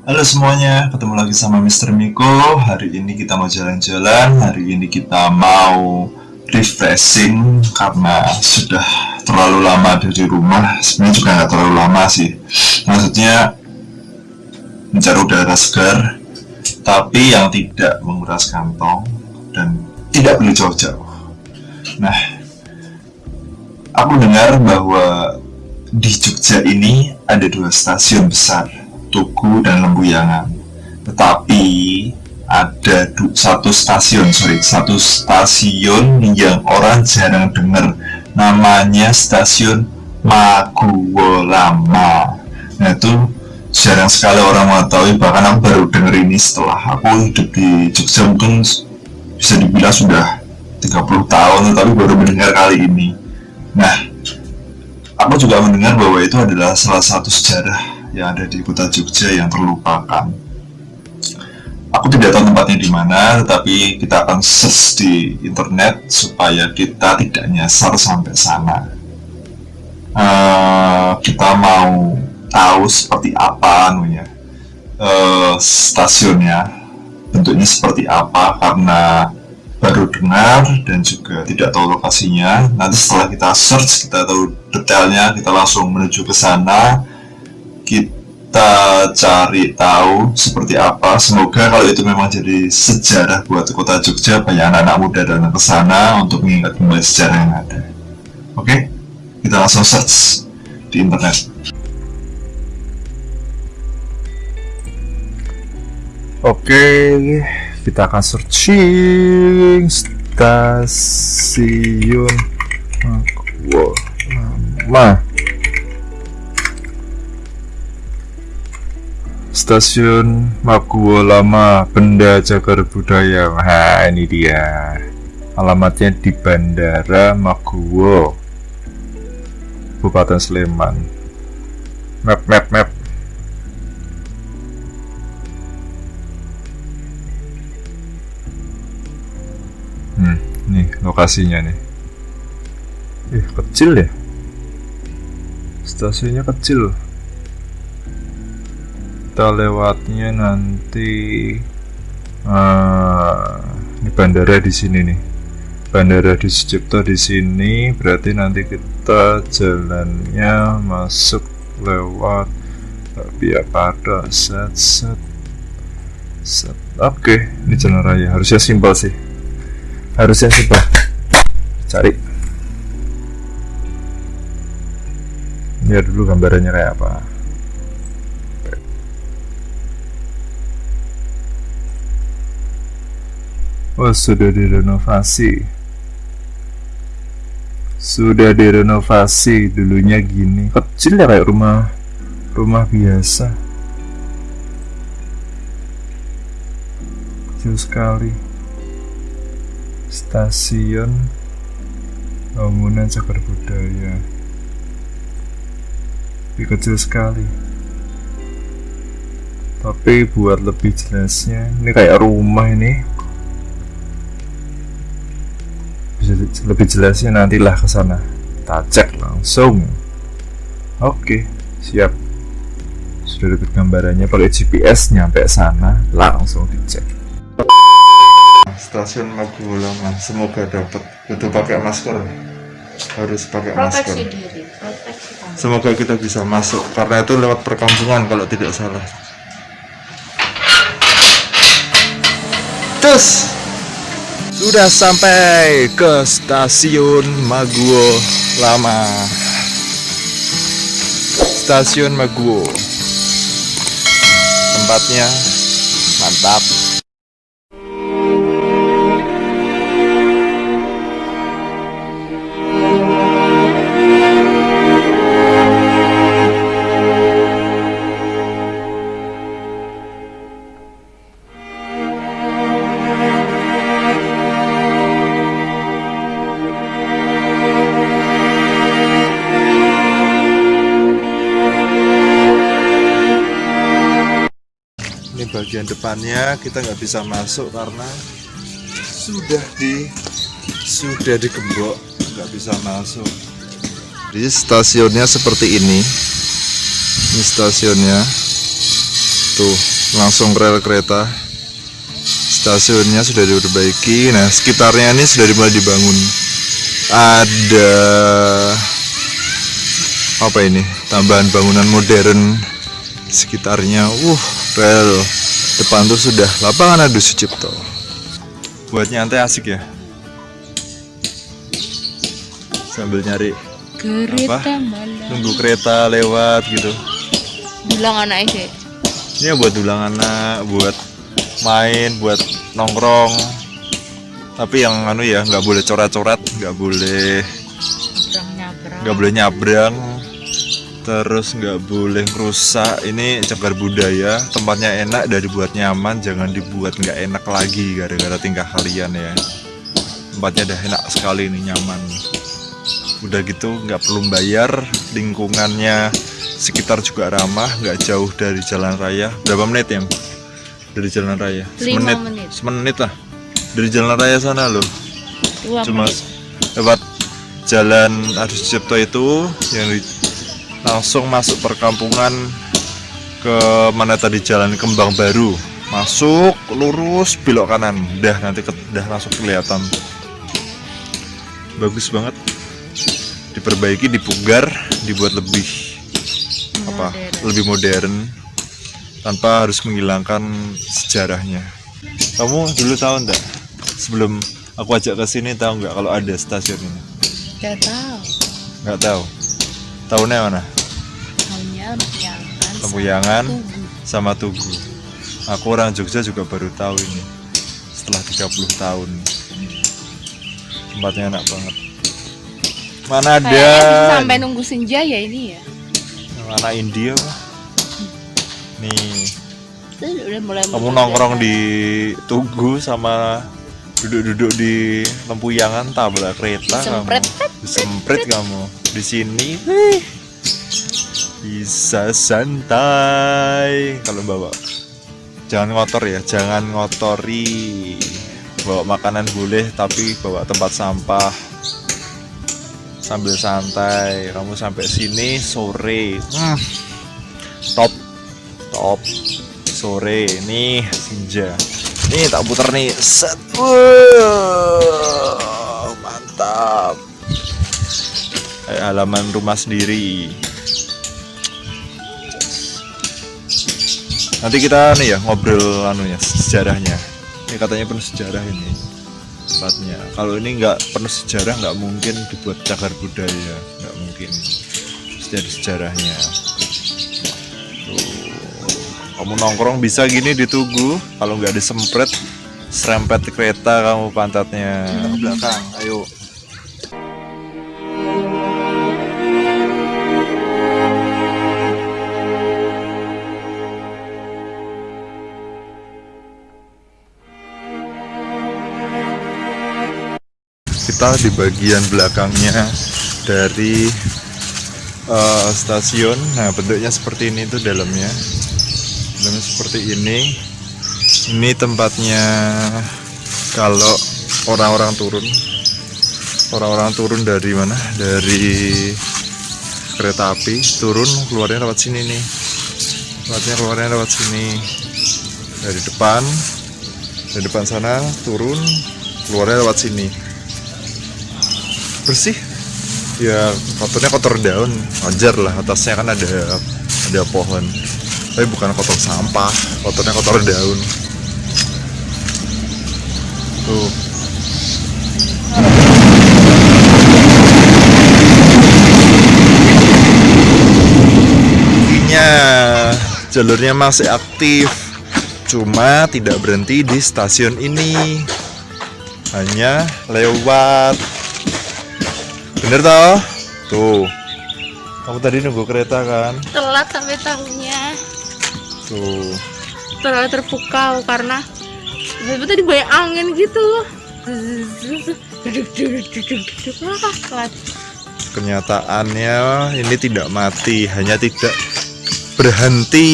Halo semuanya, ketemu lagi sama Mr. Miko. Hari ini kita mau jalan-jalan Hari ini kita mau refreshing Karena sudah terlalu lama di rumah. Sebenarnya juga nggak terlalu lama sih. Maksudnya Mencari udara segar Tapi yang tidak menguras kantong Dan tidak perlu jauh-jauh. Nah Aku dengar bahwa di Jogja ini ada dua stasiun besar Tugu dan Lembuyangan. Tetapi ada satu stasiun, sorry, satu stasiun yang orang jarang dengar. Namanya stasiun Maguwo Lama. Nah itu jarang sekali orang mengetahui. Bahkan aku baru dengar ini setelah aku hidup di Jogja mungkin bisa dibilang sudah 30 tahun, tapi baru mendengar kali ini. Nah, aku juga mendengar bahwa itu adalah salah satu sejarah yang ada di kota Jogja yang terlupakan. Aku tidak tahu tempatnya di mana, tetapi kita akan search di internet supaya kita tidak nyasar sampai sana. Uh, kita mau tahu seperti apa anunya uh, stasiunnya, bentuknya seperti apa karena baru dengar dan juga tidak tahu lokasinya. Nanti setelah kita search, kita tahu detailnya, kita langsung menuju ke sana kita cari tahu seperti apa. Semoga kalau itu memang jadi sejarah buat kota Jogja banyak anak-anak muda datang ke sana untuk mengingat kembali sejarah yang ada. Oke? Kita langsung search di internet. Oke kita akan searching stasiun. Wow, lama Stasiun Maguwo Lama Benda Cagar Budaya. Nah ini dia. Alamatnya di Bandara Maguwo Kabupaten Sleman. Map map map. Hmm, nih lokasinya nih. Eh kecil ya? Stasiunnya kecil kita lewatnya nanti uh, ini bandara di sini nih. Bandara di Sucipto di sini berarti nanti kita jalannya masuk lewat tapi apa ada set set set. Oke okay. ini jalan raya. Harusnya simpel sih. Harusnya simpel. Cari. Lihat dulu gambarannya kayak apa Oh sudah direnovasi. Sudah direnovasi Dulunya gini. Kecil ya kayak rumah Rumah biasa. Kecil sekali. Stasiun Bangunan cagar budaya. Tapi kecil sekali. Tapi buat lebih jelasnya Ini kayak rumah ini lebih jelasnya nantilah ke sana. Kita cek langsung. Oke siap. Sudah dapat gambarannya pakai GPS nyampe sana langsung dicek. Stasiun Magulang semoga dapat itu pakai masker. Harus pakai masker. diri, semoga kita bisa masuk karena itu lewat perkampungan kalau tidak salah. Terus sudah sampai ke stasiun Maguwo Lama. Stasiun Maguwo. Tempatnya mantap bagian depannya kita nggak bisa masuk karena sudah di sudah digembok nggak bisa masuk. Jadi stasiunnya seperti ini. Ini stasiunnya. Tuh langsung rel kereta. Stasiunnya sudah diperbaiki. Nah sekitarnya ini sudah dimulai dibangun. Ada apa ini? Tambahan bangunan modern sekitarnya. Uh rel depan tuh sudah lapangan adu Sucipto buat nyantai asik ya? Sambil nyari Kereta malam. nunggu kereta lewat gitu. Bilang anak sih. ini buat dulang anak buat main buat nongkrong. Tapi yang anu ya nggak boleh coret-coret nggak boleh nggak boleh nyabrang terus nggak boleh rusak ini cagar budaya. Tempatnya enak dan dibuat nyaman. Jangan dibuat nggak enak lagi gara-gara tingkah kalian ya. Tempatnya udah enak sekali ini nyaman. Udah gitu nggak perlu bayar lingkungannya. Sekitar juga ramah nggak jauh dari jalan raya. Berapa menit ya dari jalan raya? Semenit. menit. semenit lah. Dari jalan raya sana loh. Dua cuma menit. lewat jalan Adi Sucipto itu yang di- langsung masuk perkampungan ke mana tadi jalan Kembang Baru. Masuk lurus belok kanan. Dah nanti ke, dah langsung kelihatan. Bagus banget. Diperbaiki dipugar dibuat lebih apa Modern. lebih modern tanpa harus menghilangkan sejarahnya. Kamu dulu tahu enggak sebelum aku ajak ke sini tahu nggak kalau ada stasiun ini? Gak tahu. nggak tahu tahunnya mana Hanya Lempuyangan. Lempuyangan. sama sama Tugu. Tugu aku orang Jogja juga baru tahu ini setelah 30 tahun tempatnya enak banget mana ada sampai nunggu senja ya ini ya. mana India Pak? nih udah mulai kamu nongkrong di Tugu sama duduk-duduk di lempuyangan tabrak kereta kamu disemprit kamu di sini. Wih, bisa santai. Kalau bawa jangan ngotor ya jangan ngotori. Bawa makanan boleh tapi bawa tempat sampah. Sambil santai. Kamu sampai sini sore. Hmm, top. Top. Sore. Nih senja. Nih tak puter nih. Set. Wuh, mantap halaman rumah sendiri. Nanti kita nih ya ngobrol anunya sejarahnya. Ini katanya penuh sejarah ini tempatnya. Kalau ini nggak penuh sejarah nggak mungkin dibuat cagar budaya. Nggak mungkin. Ada sejarahnya. Tuh. kamu nongkrong bisa gini di Tugu kalau nggak disempret serempet kereta kamu pantatnya. Ke belakang ayo kita di bagian belakangnya dari eh, stasiun. Nah bentuknya seperti ini tuh dalamnya. Dalamnya seperti ini. Ini tempatnya kalau orang-orang turun. Orang-orang turun dari mana? Dari kereta api. Turun keluarnya lewat sini nih. Lewatnya keluarnya lewat sini. Dari depan dari depan sana turun keluarnya lewat sini bersih. Ya kotornya kotor daun wajar lah atasnya kan ada ada pohon. Tapi bukan kotor sampah kotornya kotor daun. Tuh. Intinya jalurnya masih aktif. Cuma tidak berhenti di stasiun ini. Hanya lewat bener toh? Tuh. Kamu tadi nunggu kereta kan. Telat sampai tahunya tuh. Terlalu terpukau karena tadi banyak angin gitu. Kenyataannya ini tidak mati hanya tidak berhenti.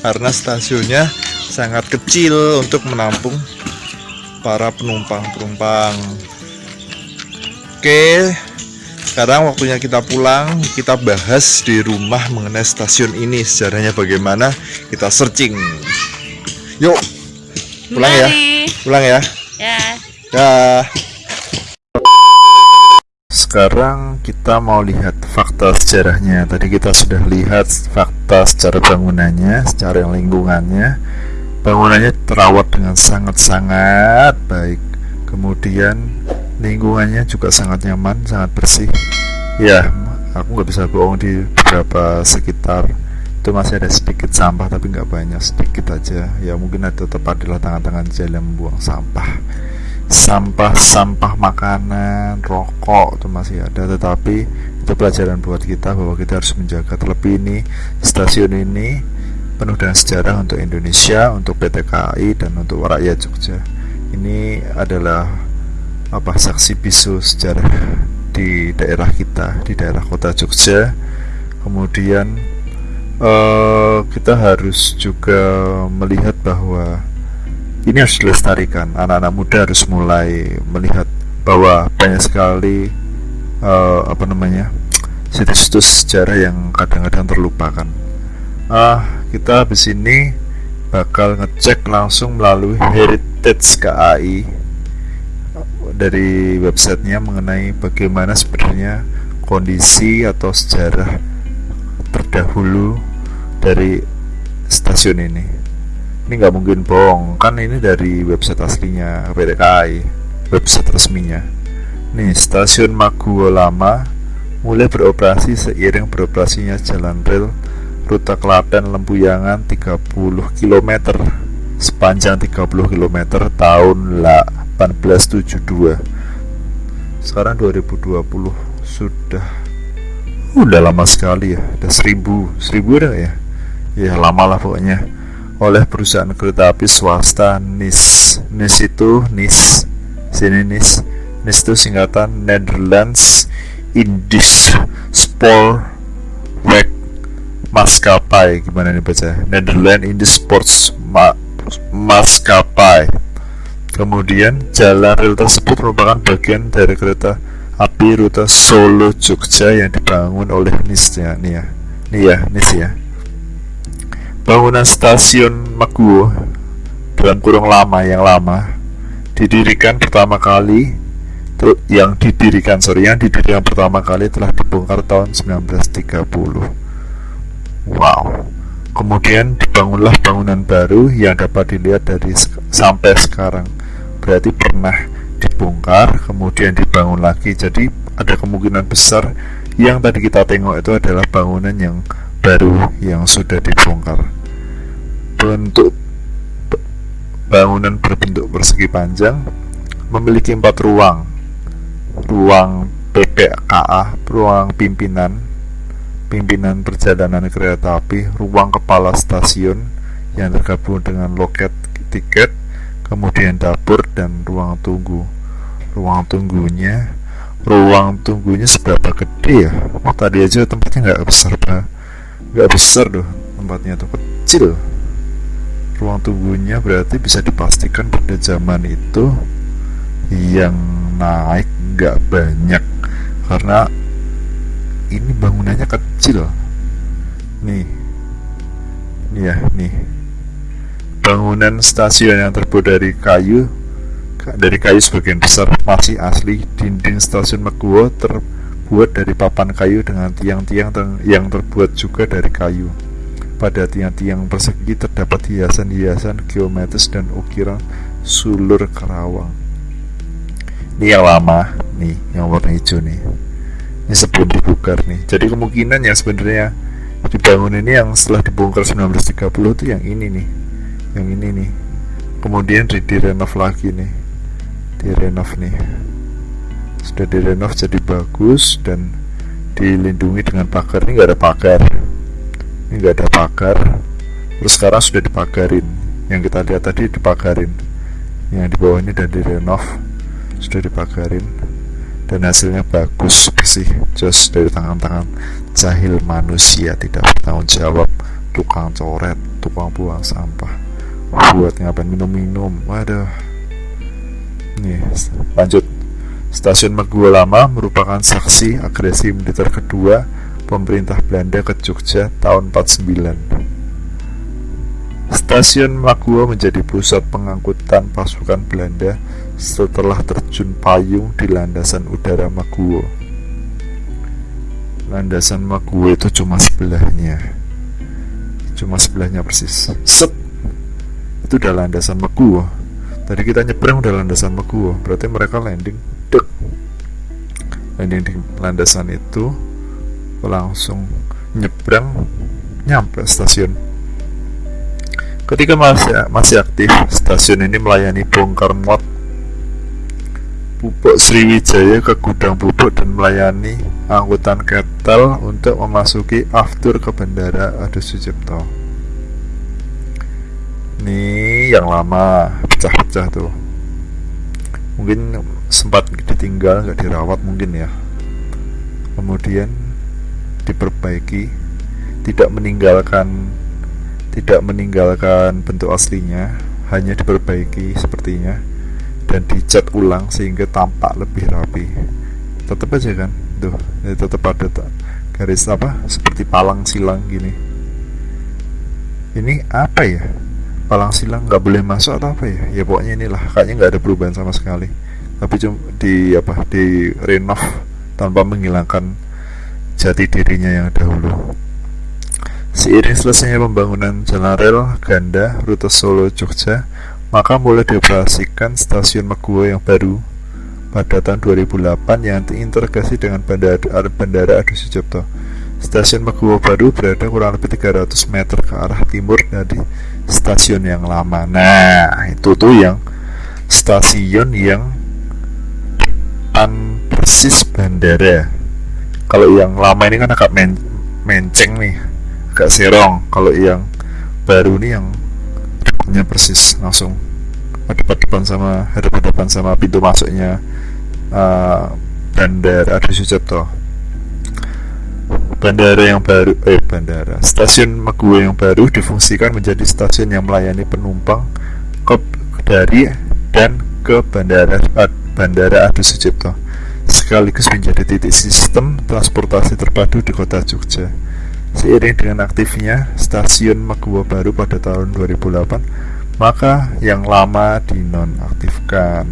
Karena stasiunnya sangat kecil untuk menampung para penumpang-penumpang. Oke sekarang waktunya kita pulang kita bahas di rumah mengenai stasiun ini sejarahnya bagaimana kita searching yuk pulang ya pulang ya Ya. Dah. Sekarang kita mau lihat fakta sejarahnya. Tadi kita sudah lihat fakta secara bangunannya, secara lingkungannya. Bangunannya terawat dengan sangat-sangat baik. Kemudian lingkungannya juga sangat nyaman, sangat bersih. Ya, aku nggak bisa bohong di beberapa sekitar. Itu masih ada sedikit sampah tapi nggak banyak sedikit aja. Ya mungkin ada tempat adalah tangan-tangan jalan membuang sampah. Sampah-sampah makanan rokok itu masih ada. Tetapi itu pelajaran buat kita bahwa kita harus menjaga. Terlebih ini stasiun ini penuh dengan sejarah untuk Indonesia untuk PT KAI dan untuk rakyat Jogja. Ini adalah apa saksi bisu sejarah di daerah kita di daerah kota Jogja kemudian eh, kita harus juga melihat bahwa ini harus dilestarikan. Anak-anak muda harus mulai melihat bahwa banyak sekali eh, apa namanya situs-situs sejarah yang kadang-kadang terlupakan. Ah, kita habis ini bakal ngecek langsung melalui Heritage KAI dari websitenya mengenai bagaimana sebenarnya kondisi atau sejarah terdahulu dari stasiun ini. Ini nggak mungkin bohong. Kan ini dari website aslinya PT KAI website resminya. Nih stasiun Maguwo Lama mulai beroperasi seiring beroperasinya jalan rel rute Klaten Lempuyangan 30 km sepanjang 30 km tahun 1872 sekarang 2020 sudah udah lama sekali ya. Udah seribu seribu udah ya? Ya lama lah pokoknya. Oleh perusahaan kereta api swasta NIS NIS itu NIS sini NIS. NIS itu singkatan Netherlands Indies Spoorweg Maskapai. Gimana nih baca? Netherlands Indies Sports Ma Maskapai kemudian jalan rel tersebut merupakan bagian dari kereta api rute Solo Jogja yang dibangun oleh NIS ya nih ya nih ya NIS ya. Bangunan stasiun Maguwo dalam kurung lama yang lama didirikan pertama kali yang didirikan sorry yang didirikan pertama kali telah dibongkar tahun 1930 wow. Kemudian dibangunlah bangunan baru yang dapat dilihat dari sampai sekarang berarti pernah dibongkar kemudian dibangun lagi. Jadi ada kemungkinan besar yang tadi kita tengok itu adalah bangunan yang baru yang sudah dibongkar. Bentuk bangunan berbentuk persegi panjang memiliki empat ruang. Ruang PPKA ruang pimpinan pimpinan perjalanan kereta api ruang kepala stasiun yang tergabung dengan loket tiket kemudian dapur dan ruang tunggu. Ruang tunggunya ruang tunggunya seberapa gede ya? Oh, tadi aja tempatnya nggak besar nggak besar loh tempatnya tuh kecil. Ruang tunggunya berarti bisa dipastikan pada zaman itu yang naik nggak banyak. Karena ini bangunannya kecil. Nih. Nih ya nih Bangunan stasiun yang terbuat dari kayu dari kayu sebagian besar masih asli. Dinding stasiun Meguwo terbuat dari papan kayu dengan tiang-tiang yang terbuat juga dari kayu. Pada tiang-tiang persegi terdapat hiasan-hiasan geometris dan ukiran sulur Kerawang. Ini yang lama, nih, yang warna hijau nih. Ini sebelum dibongkar nih. Jadi kemungkinan yang sebenarnya dibangun ini yang setelah dibongkar 1930 itu yang ini nih yang ini nih. Kemudian di direnov lagi nih. Direnov nih. Sudah direnov jadi bagus dan dilindungi dengan pagar. Ini nggak ada pagar. Ini nggak ada pagar. Terus sekarang sudah dipagarin. Yang kita lihat tadi dipagarin. Yang di bawah ini dan direnov. Sudah dipagarin. Dan hasilnya bagus bersih just dari tangan-tangan jahil manusia tidak bertanggung jawab. Tukang coret tukang buang sampah buat ngapain minum-minum waduh nih lanjut Stasiun Meguwo Lama merupakan saksi agresi militer kedua pemerintah Belanda ke Jogja tahun 49. Stasiun Meguwo menjadi pusat pengangkutan pasukan Belanda setelah terjun payung di landasan udara Meguwo. Landasan Meguwo itu cuma sebelahnya. Cuma sebelahnya persis. Set. Itu udah landasan Meguwo. Tadi kita nyebrang udah landasan Meguwo, berarti mereka landing dek. Landing di landasan itu langsung nyebrang nyampe stasiun. Ketika masih masih aktif stasiun ini melayani bongkar muat pupuk Sriwijaya ke gudang pupuk dan melayani angkutan ketel untuk memasuki aftur ke bandara Adi Sucipto ini yang lama. Pecah-pecah tuh. Mungkin sempat ditinggal nggak dirawat mungkin ya. Kemudian diperbaiki tidak meninggalkan tidak meninggalkan bentuk aslinya hanya diperbaiki sepertinya dan dicat ulang sehingga tampak lebih rapi. Tetap aja kan? Tuh ya tetap ada garis apa? Seperti palang silang gini. Ini apa ya palang silang nggak boleh masuk atau apa ya? Ya pokoknya inilah. Kayaknya nggak ada perubahan sama sekali. Tapi cuma di apa di renov tanpa menghilangkan jati dirinya yang dahulu. Seiring selesainya pembangunan jalan rel ganda rute Solo Jogja maka mulai dioperasikan stasiun Meguwo yang baru pada tahun 2008 yang terintegrasi dengan bandara, bandara Adi Sucipto Stasiun Meguwo baru berada kurang lebih 300 meter ke arah timur dari stasiun yang lama. Nah, itu tuh yang stasiun yang depan persis bandara. Kalau yang lama ini kan agak men menceng nih, agak serong. Kalau yang baru nih yang depannya persis langsung depan-depan sama hadapan-hadapan sama pintu masuknya uh, bandara Adi Sucipto Bandara yang baru, eh bandara, stasiun Meguwo yang baru difungsikan menjadi stasiun yang melayani penumpang ke dari dan ke bandara Bandara Adi Sucipto, sekaligus menjadi titik sistem transportasi terpadu di kota Jogja. Seiring dengan aktifnya stasiun Meguwo baru pada tahun 2008, maka yang lama dinonaktifkan.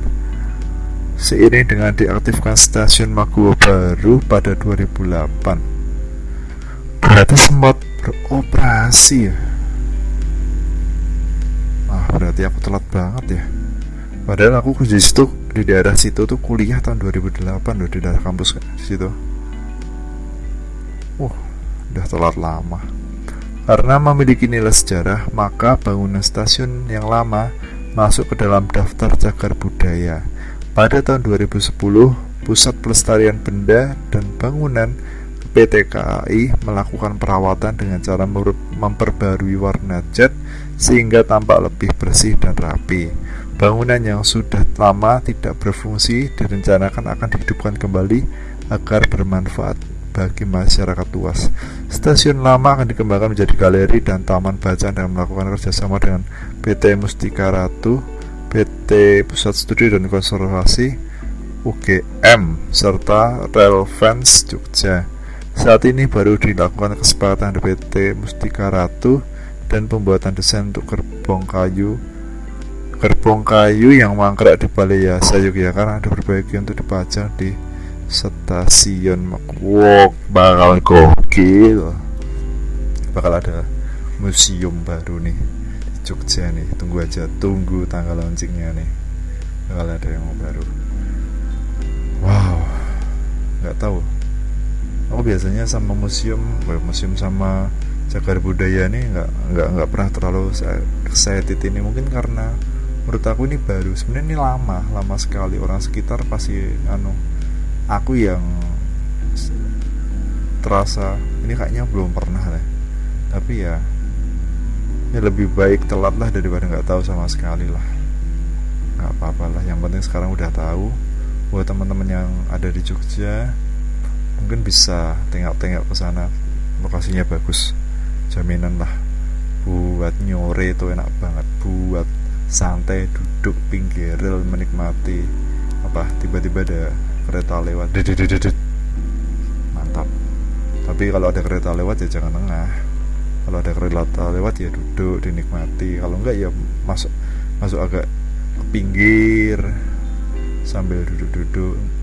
Seiring dengan diaktifkan stasiun Meguwo baru pada 2008, berarti sempat beroperasi ya? Ah berarti aku telat banget ya. Padahal aku di situ di daerah situ tuh kuliah tahun 2008 loh di daerah kampus di situ. Uh udah telat lama. Karena memiliki nilai sejarah maka bangunan stasiun yang lama masuk ke dalam daftar cagar budaya. Pada tahun 2010 Pusat Pelestarian Benda dan Bangunan PT KAI melakukan perawatan dengan cara memperbarui warna cat sehingga tampak lebih bersih dan rapi. Bangunan yang sudah lama tidak berfungsi direncanakan akan dihidupkan kembali agar bermanfaat bagi masyarakat luas. Stasiun lama akan dikembangkan menjadi galeri dan taman bacaan dan melakukan kerjasama dengan PT Mustika Ratu, PT Pusat Studi dan Konservasi, UGM, serta Relevance Jogja. Saat ini baru dilakukan kesepakatan PT Mustika Ratu dan pembuatan desain untuk gerbong kayu. Gerbong kayu yang mangkrak di Yasa Yogyakarta ada berbagai untuk dipajang di stasiun Wow, bakal gokil. Bakal ada museum baru nih di Jogja nih. Tunggu aja tunggu tanggal launchingnya nih. Bakal ada yang baru. Wow nggak tahu aku biasanya sama museum museum sama cagar budaya ini nggak nggak nggak pernah terlalu excited ini. Mungkin karena menurut aku ini baru sebenarnya ini lama lama sekali. Orang sekitar pasti anu aku yang terasa ini kayaknya belum pernah deh. Tapi ya ini lebih baik telat lah daripada nggak tahu sama sekali lah. Nggak apa-apa lah yang penting sekarang udah tahu. Buat teman-teman yang ada di Jogja mungkin bisa tengok-tengok ke sana. Lokasinya bagus. Jaminan lah. Buat nyore itu enak banget. Buat santai duduk pinggir rel menikmati. Apa? Tiba-tiba ada kereta lewat. Dededededet. mantap. Tapi kalau ada kereta lewat ya jangan tengah kalau ada kereta lewat ya duduk dinikmati. Kalau enggak ya masuk masuk agak ke pinggir. Sambil duduk-duduk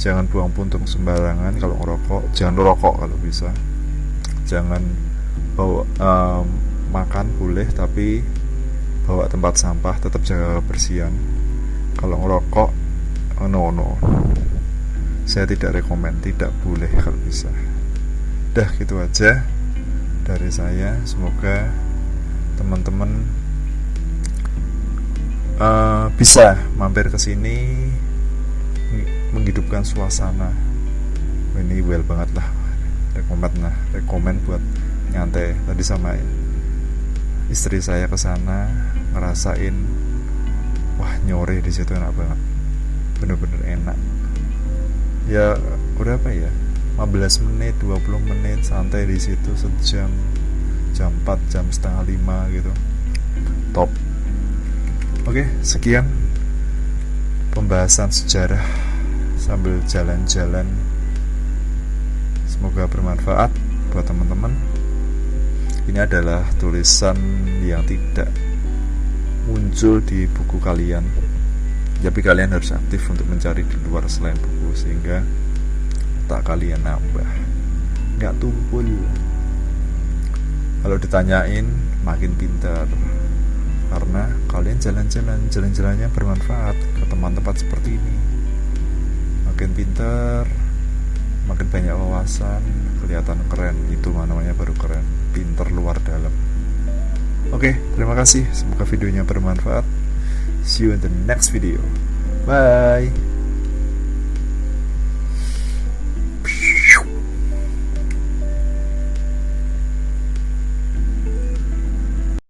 jangan buang puntung sembarangan kalau ngerokok. Jangan rokok kalau bisa. Jangan bawa em, makan boleh tapi bawa tempat sampah tetap jaga kebersihan. Kalau ngerokok no no. Saya tidak rekomen tidak boleh kalau bisa. Dah gitu aja dari saya. Semoga teman-teman eh, bisa mampir ke sini menghidupkan suasana. Ini well banget lah. Rekomen lah rekomen buat nyantai tadi sama istri saya ke sana ngerasain wah nyore di situ enak banget. Bener-bener enak. Ya udah apa ya? 15 menit 20 menit santai di situ sejam jam 4 jam setengah 5 gitu. Top. Oke sekian pembahasan sejarah sambil jalan-jalan. Semoga bermanfaat buat teman-teman. Ini adalah tulisan yang tidak muncul di buku kalian. Tapi kalian harus aktif untuk mencari di luar selain buku sehingga tak kalian nambah. Nggak tumpul. Kalau ditanyain makin pintar. Karena kalian jalan-jalan jalan-jalannya bermanfaat ke tempat-tempat seperti ini makin pintar makin banyak wawasan kelihatan keren itu namanya baru keren pinter luar dalam. Oke terima kasih semoga videonya bermanfaat. See you in the next video. Bye